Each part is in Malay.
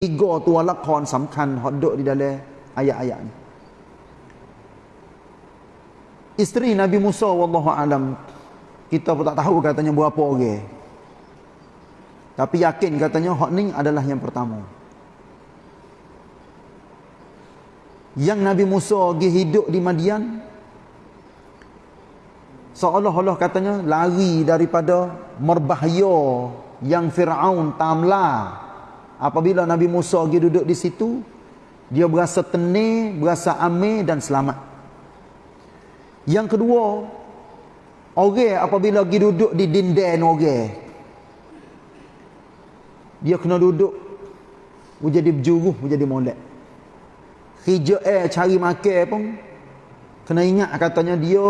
tiga tu lakon samkan hok duk di dalam ayat-ayat ni. Isteri Nabi Musa wallahu alam kita pun tak tahu katanya berapa orang. Tapi yakin katanya ni adalah yang pertama. Yang Nabi Musa pergi hidup di Madian seolah-olah katanya lari daripada merbahaya yang Fir'aun tamla apabila Nabi Musa pergi duduk di situ dia berasa tenang, berasa amir dan selamat. Yang kedua orang apabila pergi duduk di dinden orang dia kena duduk menjadi berjuruh, menjadi molek. Hijau eh cari makan pun kena ingat katanya dia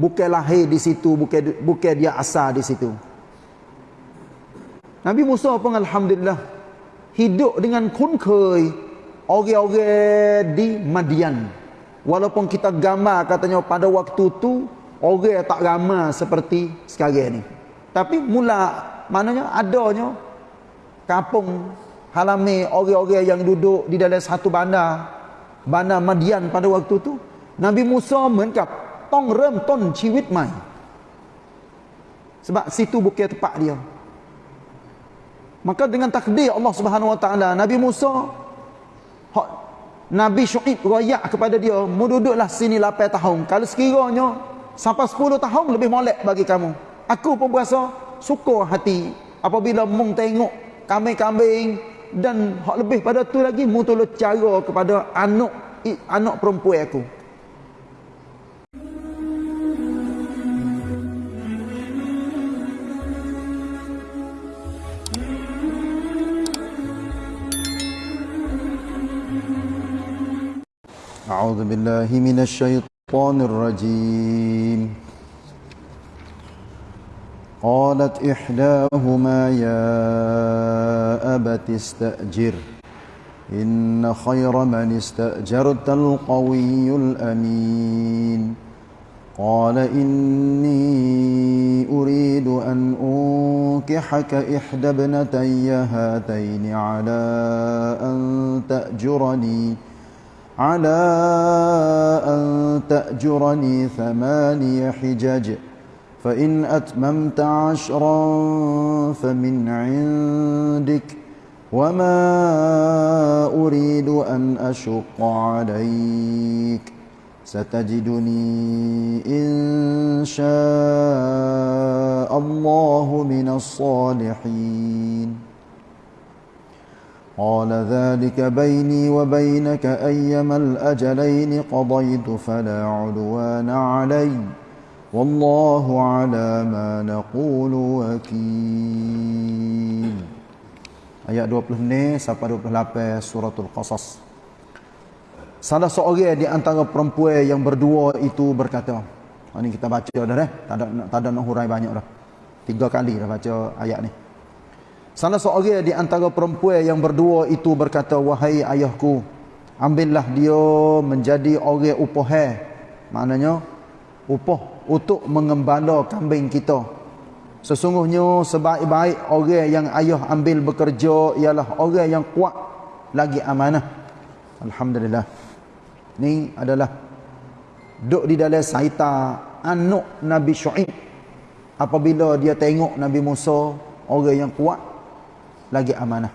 bukan lahir di situ bukan bukan dia asal di situ. Nabi Musa pun alhamdulillah hidup dengan kunkhoi orang-orang di Madian walaupun kita gambar katanya pada waktu tu orang tak ramai seperti sekarang ni tapi mula maknanya adanya kampung halami orang-orang yang duduk di dalam satu bandar bandar Madian pada waktu tu Nabi Musa เหมือนกับต้องเริ่มต้นชีวิตใหม่ sebab situ bukan tempat dia maka dengan takdir Allah Subhanahu wa taala Nabi Musa Nabi Syuaib royak kepada dia mu duduklah sini 8 tahun. Kalau sekiranya sampai 10 tahun lebih molek bagi kamu. Aku pun berasa suka hati apabila mung tengok kambing-kambing dan hak lebih pada tu lagi mu tolong cara kepada anak anak perempuan aku أعوذ بالله من الشيطان الرجيم. قالت إحداهما يا أبت استأجر إن خير من استأجرت القوي الأمين. قال إني أريد أن أنكحك إحدى ابنتي هاتين على أن تأجرني. على أن تأجرني ثماني حجج فإن أتممت عشرا فمن عندك وما أريد أن أشق عليك. ستجدني إن شاء الله من الصالحين. قال ذلك بيني وبينك أيما الأجلين قضيت فلا عدوان علي والله على ما نقول وكيل Ayat 20 ni sampai 28 suratul Qasas. Salah seorang di antara perempuan yang berdua itu berkata. Ini kita baca dah eh. Tak ada, tak ada nak hurai banyak dah. Tiga kali dah baca ayat ni. Salah seorang di antara perempuan yang berdua itu berkata, Wahai ayahku, ambillah dia menjadi orang upah. Maknanya, upah untuk mengembala kambing kita. Sesungguhnya sebaik-baik orang yang ayah ambil bekerja ialah orang yang kuat lagi amanah. Alhamdulillah. Ini adalah duduk di dalam saita anak Nabi Syu'ib. Apabila dia tengok Nabi Musa, orang yang kuat, lagi amanah.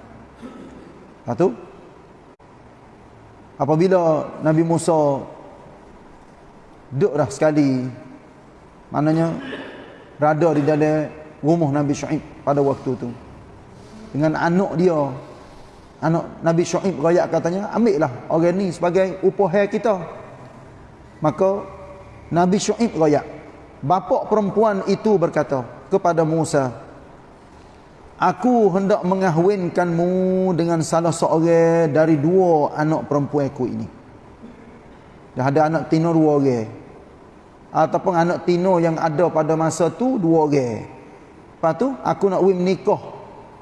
Satu. Apabila Nabi Musa duduk dah sekali, maknanya berada di dalam rumah Nabi Syuaib pada waktu itu. Dengan anak dia, anak Nabi Syuaib rakyat katanya, ambillah orang ni sebagai upah kita. Maka Nabi Syuaib rakyat, bapa perempuan itu berkata kepada Musa, Aku hendak mengahwinkanmu dengan salah seorang dari dua anak perempuan aku ini. Dah ada anak tino dua orang. Ataupun anak tino yang ada pada masa tu dua orang. Lepas tu aku nak win menikah.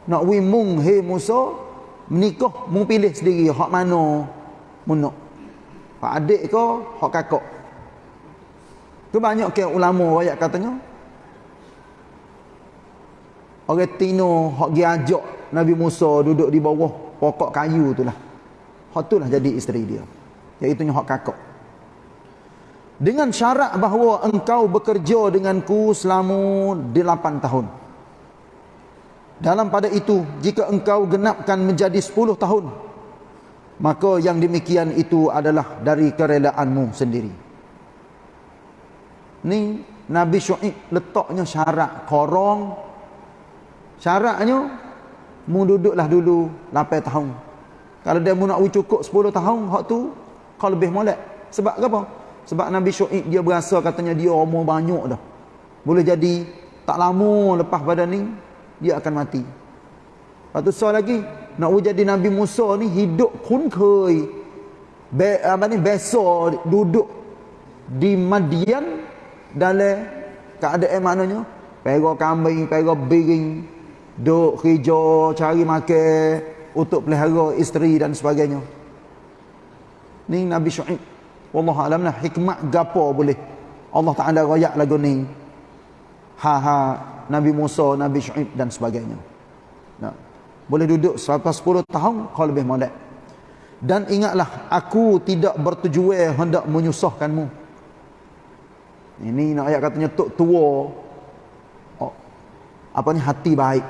Nak win mung he Musa. Menikah mung pilih sendiri. Hak mana mu nak. Hak adik ke hak kakak. Tu banyak ke ulama rakyat katanya. Orang Tino hak gi ajak Nabi Musa duduk di bawah pokok kayu tu lah. Hak tu lah jadi isteri dia. Iaitu hak kakak. Dengan syarat bahawa engkau bekerja denganku selama 8 tahun. Dalam pada itu, jika engkau genapkan menjadi 10 tahun, maka yang demikian itu adalah dari kerelaanmu sendiri. Ni Nabi Syu'ib letaknya syarat korong. Syaratnya, mu duduklah dulu 8 tahun. Kalau dia mu nak cukup 10 tahun, hak tu kau lebih molek. Sebab apa? Sebab Nabi Syu'ib dia berasa katanya dia umur banyak dah. Boleh jadi tak lama lepas pada ni dia akan mati. Lepas tu soal lagi, nak jadi Nabi Musa ni hidup kunkai. Be, apa ni, besar duduk di Madian dalam keadaan maknanya. Pera kambing, pera biring, duk kerja, cari makan untuk pelihara isteri dan sebagainya. Ni Nabi Syu'ib. Wallah alam lah hikmat gapo boleh. Allah Ta'ala rayak lagu ni. Ha ha Nabi Musa, Nabi Syu'ib dan sebagainya. Nah. Boleh duduk selama 10 tahun kau lebih molek. Dan ingatlah aku tidak bertujuan hendak menyusahkanmu. Ini nak ayat katanya tok tua. Oh, apa ni hati baik.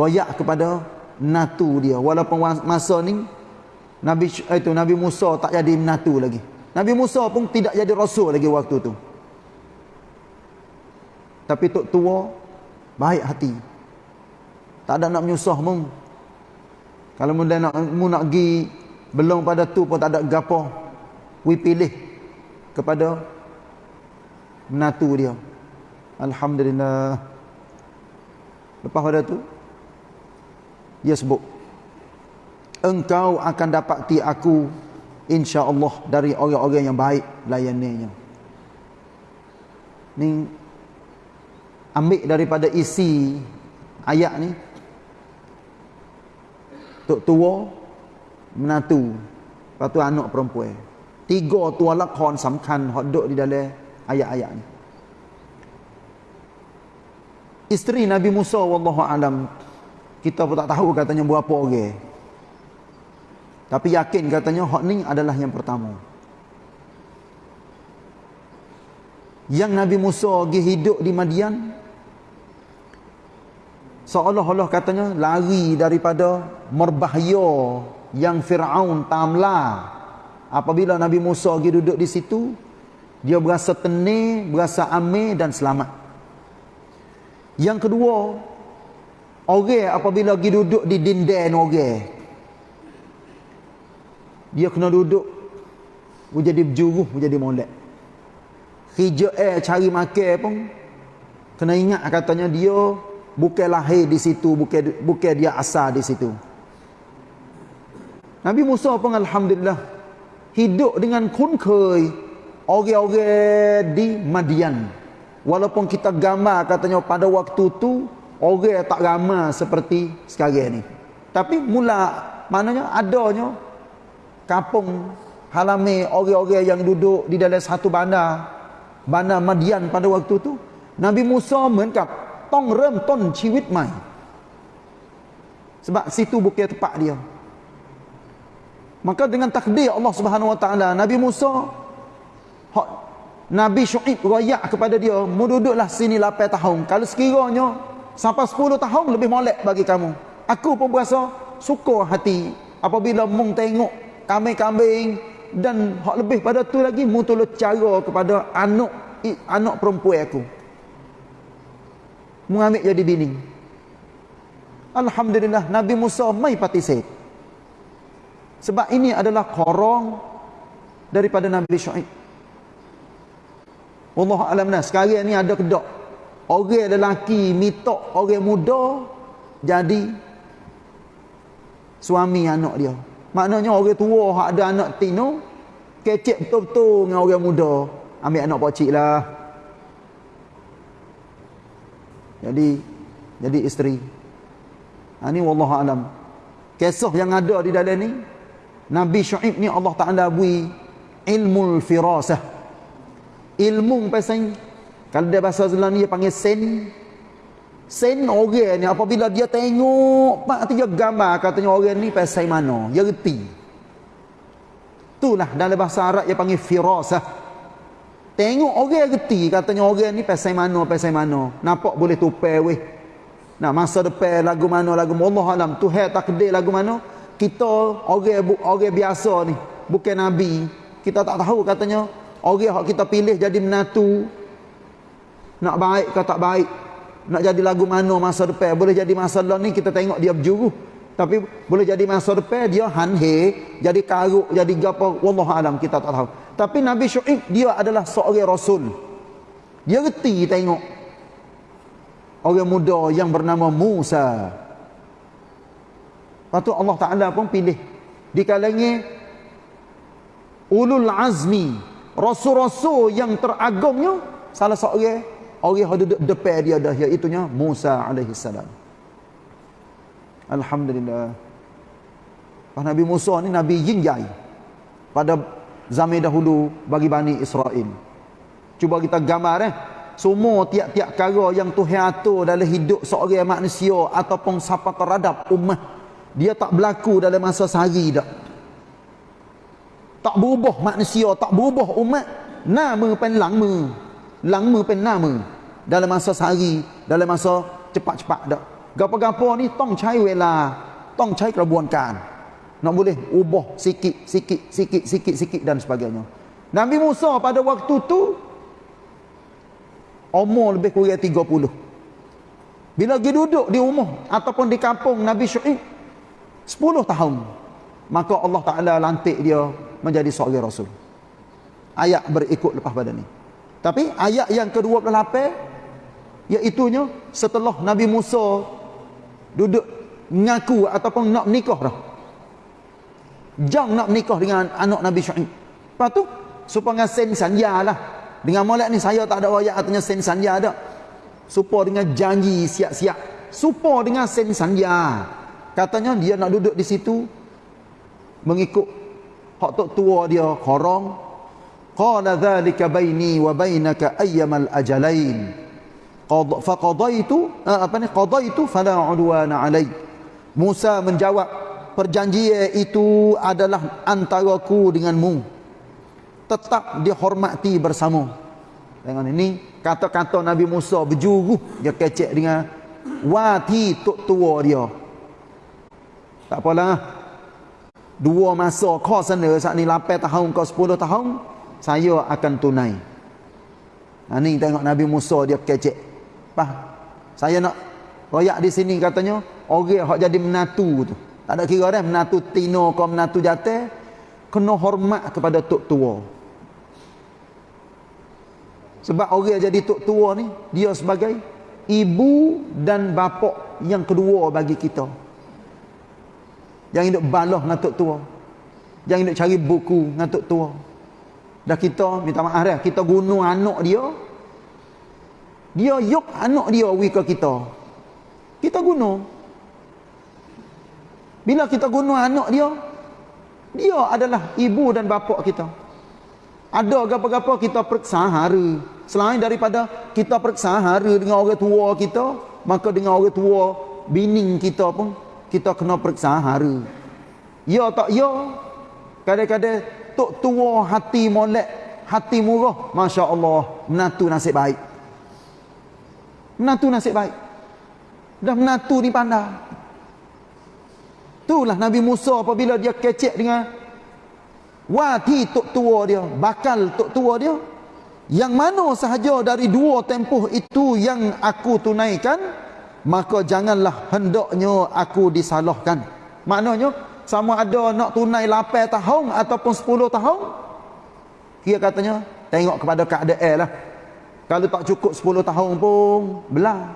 Royak kepada natu dia walaupun masa ni Nabi itu Nabi Musa tak jadi natu lagi. Nabi Musa pun tidak jadi rasul lagi waktu tu. Tapi tok tua baik hati. Tak ada nak menyusah mung. Kalau mu nak mu nak gi belum pada tu pun tak ada gapo. We pilih kepada menatu dia. Alhamdulillah. Lepas pada tu dia sebut engkau akan dapati aku insya-Allah dari orang-orang yang baik layaninya. Ni ambil daripada isi ayat ni tok tua menatu lepas tu anak perempuan tiga tua lakon samkan hok duk di dalam ayat-ayat ni isteri Nabi Musa wallahu alam kita pun tak tahu katanya berapa orang tapi yakin katanya hak ni adalah yang pertama. Yang Nabi Musa pergi hidup di Madian seolah-olah katanya lari daripada merbahaya yang Fir'aun tamla. Apabila Nabi Musa pergi duduk di situ dia berasa tenang, berasa aman dan selamat. Yang kedua orang apabila pergi duduk di dinden orang dia kena duduk menjadi berjuruh, menjadi molek. Hijau eh cari makan pun kena ingat katanya dia bukan lahir di situ bukan bukan dia asal di situ. Nabi Musa pun alhamdulillah hidup dengan kunkai orang-orang di Madian. Walaupun kita gambar katanya pada waktu tu orang tak ramai seperti sekarang ni tapi mula maknanya adanya kampung halami orang-orang yang duduk di dalam satu bandar bandar Madian pada waktu tu Nabi Musa เหมือนกับต้องเริ่มต้นชีวิตใหม่ sebab situ bukan tempat dia maka dengan takdir Allah Subhanahu wa taala Nabi Musa hak Nabi Syuaib royak kepada dia mu duduklah sini 8 tahun kalau sekiranya sampai 10 tahun lebih molek bagi kamu aku pun berasa suka hati apabila mung tengok kambing-kambing dan hak lebih pada tu lagi mu tolong cara kepada anak anak perempuan aku mengambil jadi bini. Alhamdulillah Nabi Musa mai participate. Sebab ini adalah korong daripada Nabi Syuaib. Allah alam nas sekarang ni ada kedok. Orang lelaki mitok orang muda jadi suami anak dia. Maknanya orang tua hak ada anak tino kecek betul-betul dengan orang muda. Ambil anak pocik lah. jadi jadi isteri ha, ini wallahu alam kisah yang ada di dalam ni Nabi Syuaib ni Allah Taala bui ilmu firasah ilmu pasal kalau dia bahasa ni dia panggil sen. Sen orang ni apabila dia tengok pak tiga gambar katanya orang ni pasal mana. Dia reti. Itulah dalam bahasa Arab dia panggil firasah tengok orang reti katanya orang ni pasal mana pasal mana. Nampak boleh tupai weh. Nah masa depan lagu mana lagu Allah alam Tuhan takdir lagu mana. Kita orang orang biasa ni bukan nabi. Kita tak tahu katanya orang yang kita pilih jadi menatu nak baik ke tak baik. Nak jadi lagu mana masa depan? Boleh jadi masa lalu ni kita tengok dia berjuru tapi boleh jadi masa depan dia hanhe jadi karuk jadi gapo wallah alam kita tak tahu. Tapi Nabi Syuaib dia adalah seorang rasul. Dia reti tengok orang muda yang bernama Musa. Lepas Allah Ta'ala pun pilih. Di kalangan ulul azmi rasul-rasul yang teragungnya salah seorang orang yang duduk depan dia dah iaitu Musa alaihi salam. Alhamdulillah. Pak Nabi Musa ni nabi jinjai pada zaman dahulu bagi Bani Israel. Cuba kita gambar eh. Semua tiap-tiap perkara yang Tuhan atur dalam hidup seorang manusia ataupun siapa terhadap umat dia tak berlaku dalam masa sehari dak. Tak berubah manusia, tak berubah umat. Nama pen lama lama pen nama dalam masa sehari dalam masa cepat-cepat dak gapo-gapo ni tong cai wela tong cai kerabuankan. Nak boleh ubah sikit sikit sikit sikit sikit dan sebagainya. Nabi Musa pada waktu tu umur lebih kurang 30 bila dia duduk di rumah ataupun di kampung Nabi Syuaib 10 tahun maka Allah Taala lantik dia menjadi seorang rasul. Ayat berikut lepas pada ni tapi ayat yang ke-28 iaitunya setelah Nabi Musa duduk ngaku ataupun nak nikah dah. Jang nak nikah dengan anak Nabi Syuaib. Lepas tu supaya sen sanja lah. Dengan molek ni saya tak ada ayat artinya sen sanja dak. Supaya dengan janji siap-siap. Supaya dengan sen sanja. Katanya dia nak duduk di situ mengikut hak tok tua dia korong dhalika baini wa bainaka ayyamal ajalain. Qad faqadaitu apa ni? Qadaitu fala udwana alai. Musa menjawab perjanjian itu adalah antaraku denganmu. Tetap dihormati bersama. Dengan ini kata-kata Nabi Musa berjuru dia kecek dengan wati tok tua dia. Tak apalah. Dua masa kau sana saat ni 8 tahun kau 10 tahun saya akan tunai. Ha, ni tengok Nabi Musa dia kecek. Pah, saya nak royak di sini katanya, orang yang jadi menatu tu. Tak ada kira dah, menatu tino kau menatu jatuh, kena hormat kepada tok tua. Sebab orang yang jadi tok tua ni, dia sebagai ibu dan bapa yang kedua bagi kita. Yang hidup baloh dengan tok tua. Yang hidup cari buku dengan tok tua. Dah kita minta maaf dah, kita guna anak dia. Dia yok anak dia wi ke kita. Kita guna. Bila kita guna anak dia, dia adalah ibu dan bapa kita. Ada apa-apa kita periksa hari. Selain daripada kita periksa hari dengan orang tua kita, maka dengan orang tua bini kita pun kita kena periksa hari. Ya tak ya? Kadang-kadang tok tua hati molek hati murah. Masya Allah menatu nasib baik. Menatu nasib baik. Dah menatu ni pandai. Itulah Nabi Musa apabila dia kecek dengan wati tok tua dia bakal tok tua dia yang mana sahaja dari dua tempoh itu yang aku tunaikan maka janganlah hendaknya aku disalahkan. Maknanya sama ada nak tunai 8 tahun ataupun 10 tahun? Dia katanya tengok kepada keadaan lah. Kalau tak cukup 10 tahun pun belah.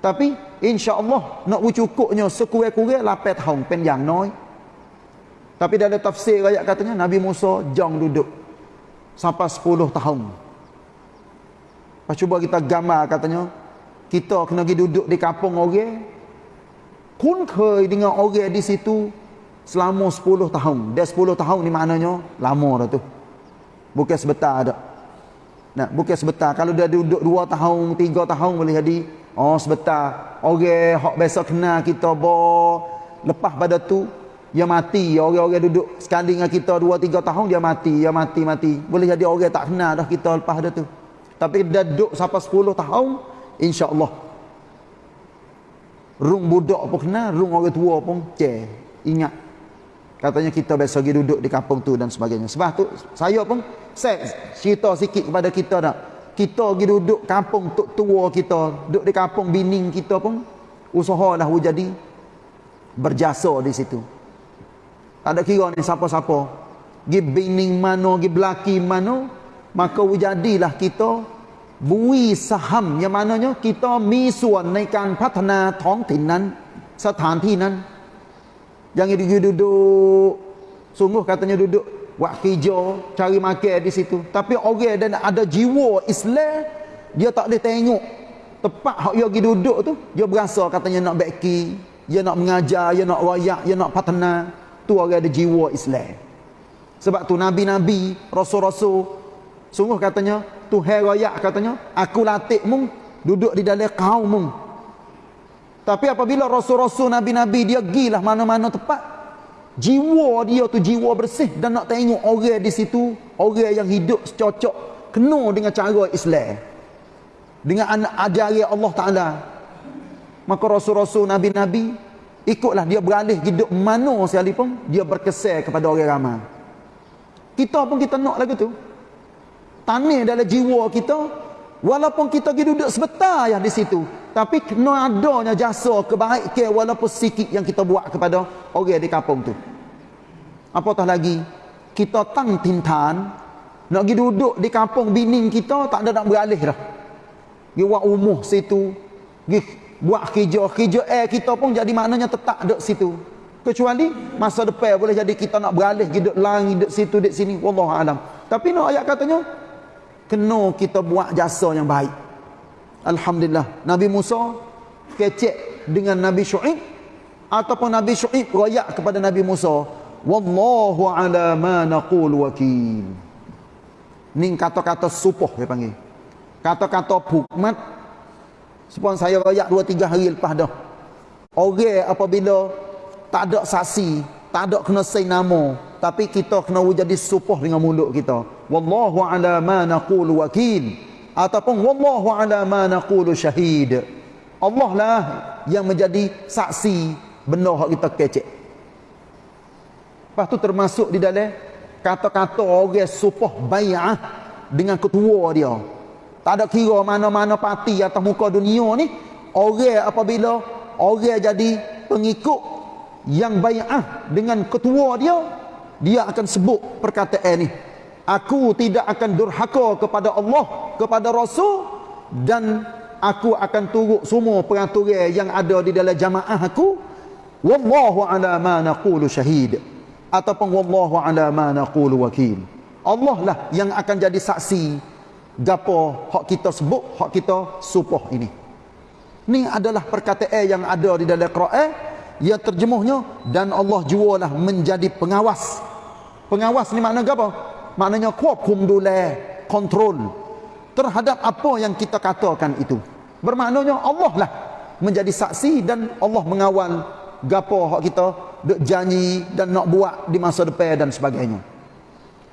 Tapi insya Allah nak cukupnya sekurang-kurang 8 tahun panjang noi. Tapi dalam tafsir ayat katanya Nabi Musa jang duduk sampai 10 tahun. Lepas cuba kita gambar katanya kita kena pergi duduk di kampung orang. Kun dengan orang di situ selama 10 tahun. Dia 10 tahun ni maknanya lama dah tu. Bukan sebentar dah. Nah, bukan sebentar. Kalau dia duduk 2 tahun, 3 tahun boleh jadi Oh sebentar. Orang hak biasa kenal kita bo lepas pada tu dia mati. Orang-orang duduk sekali dengan kita 2 3 tahun dia mati, dia mati mati. Boleh jadi orang tak kenal dah kita lepas pada tu. Tapi dia duduk sampai 10 tahun insya-Allah. Rung budak pun kenal, rung orang tua pun ce. Ingat Katanya kita biasa pergi duduk di kampung tu dan sebagainya. Sebab tu saya pun saya cerita sikit kepada kita dah kita pergi duduk kampung tok tua kita, duduk di kampung bining kita pun usahalah jadi berjasa di situ. Tak ada kira ni siapa-siapa. Gi bining mana, gi belaki mana, maka jadilah kita bui saham yang mananya kita mi suan ในการพัฒนาท้องถิ่นนั้นสถานที่นั้น Jangan duduk sungguh katanya duduk buat kerja, cari makan di situ. Tapi orang dan ada jiwa Islam, dia tak boleh tengok tempat hak dia pergi duduk tu, dia berasa katanya nak beki, dia nak mengajar, dia nak royak, dia nak patana. Tu orang ada jiwa Islam. Sebab tu nabi-nabi, rasul-rasul sungguh katanya Tuhan royak katanya, aku latih mung duduk di dalam kaum mung. Tapi apabila rasul-rasul nabi-nabi dia gilah mana-mana tempat Jiwa dia tu jiwa bersih dan nak tengok orang di situ, orang yang hidup secocok kena dengan cara Islam. Dengan ajari Allah Taala. Maka rasul-rasul nabi-nabi ikutlah dia beralih hidup mana sekalipun dia berkesan kepada orang ramai. Kita pun kita nak lagu tu. Tanah dalam jiwa kita walaupun kita pergi duduk sebentar ya di situ tapi kena adanya jasa kebaikan walaupun sikit yang kita buat kepada orang di kampung tu. Apatah lagi kita tang tintan nak pergi duduk di kampung bining kita tak ada nak beralih dah. Pergi buat umuh situ pergi buat kerja kerja air kita pun jadi maknanya tetap duduk situ. Kecuali masa depan boleh jadi kita nak beralih duduk langit duduk situ duduk sini Wallahualam tapi nak ayat katanya kena kita buat jasa yang baik. Alhamdulillah. Nabi Musa kecek dengan Nabi Syu'ib ataupun Nabi Syu'ib royak kepada Nabi Musa wallahu ala ma naqul wakil. Ni kata-kata supoh dia panggil. Kata-kata hukmat sepon saya royak 2 3 hari lepas dah. Orang apabila tak ada saksi tak ada kena say nama tapi kita kena jadi supoh dengan mulut kita. Wallahu ala ma naqul wakil. Ataupun wallahu ala ma naqulu syahid. Allah lah yang menjadi saksi benda hak kita kecek. Lepas tu termasuk di dalam kata-kata orang supah bai'ah dengan ketua dia. Tak ada kira mana-mana parti atas muka dunia ni orang apabila orang jadi pengikut yang bai'ah dengan ketua dia dia akan sebut perkataan ni aku tidak akan durhaka kepada Allah kepada Rasul dan aku akan turut semua peraturan yang ada di dalam jamaah aku. Wallahu ala ma naqulu syahid. Ataupun wallahu ala ma naqulu wakil. Allah lah yang akan jadi saksi gapo hak kita sebut hak kita supoh ini. Ni adalah perkataan yang ada di dalam Quran yang terjemuhnya dan Allah jualah menjadi pengawas Pengawas ni makna apa? Maknanya kuakum dule kontrol terhadap apa yang kita katakan itu. Bermaknanya Allah lah menjadi saksi dan Allah mengawal gapo hak kita dek janji dan nak buat di masa depan dan sebagainya.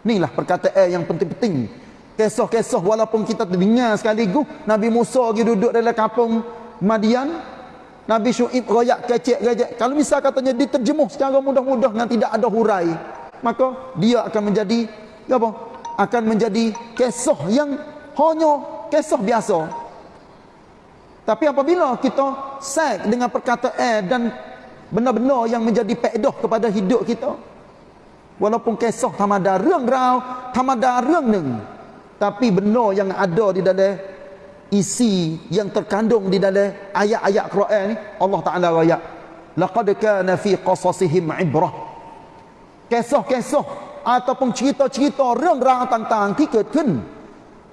Inilah perkataan yang penting-penting. Kisah-kisah walaupun kita terdengar sekaligus Nabi Musa lagi duduk dalam kampung Madian. Nabi Syuib rakyat kecek-kecek. Kalau misal katanya diterjemuh secara mudah-mudah dengan tidak ada hurai maka dia akan menjadi apa? akan menjadi kisah yang hanya kisah biasa. Tapi apabila kita sek dengan perkataan dan benda-benda yang menjadi pedoh kepada hidup kita, walaupun kisah tamada reng rau, tamada reng neng, tapi benda yang ada di dalam isi yang terkandung di dalam ayat-ayat Quran ni, Allah Taala ayat, laqad kana fi qasasihim ibrah Kisah-kisah ataupun cerita-cerita rang-rang tentangที่เกิดขึ้น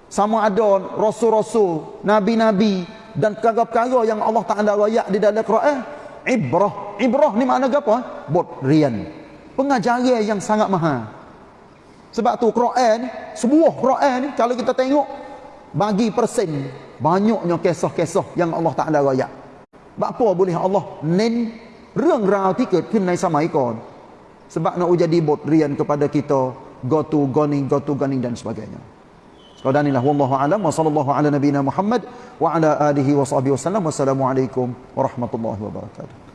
sama ada rasul-rasul nabi-nabi dan perkara-perkara yang Allah Taala royak di dalam Quran ibrah ibrah ni makna apa bot rian pengajaran yang sangat mahal sebab tu Quran sebuah Quran ni kalau kita tengok bagi persen banyaknya kisah-kisah yang Allah Taala raya. Apa boleh Allah nen เรื่องราวที่เกิดขึ้นในสมัยก่อน sebab nak jadi bodrian kepada kita. Go to goning, go to goning dan sebagainya. Sekadar inilah. Wallahu'alam. Wa sallallahu ala nabina Muhammad. Wa ala alihi wa sahbihi wasallam. Wassalamualaikum warahmatullahi wabarakatuh.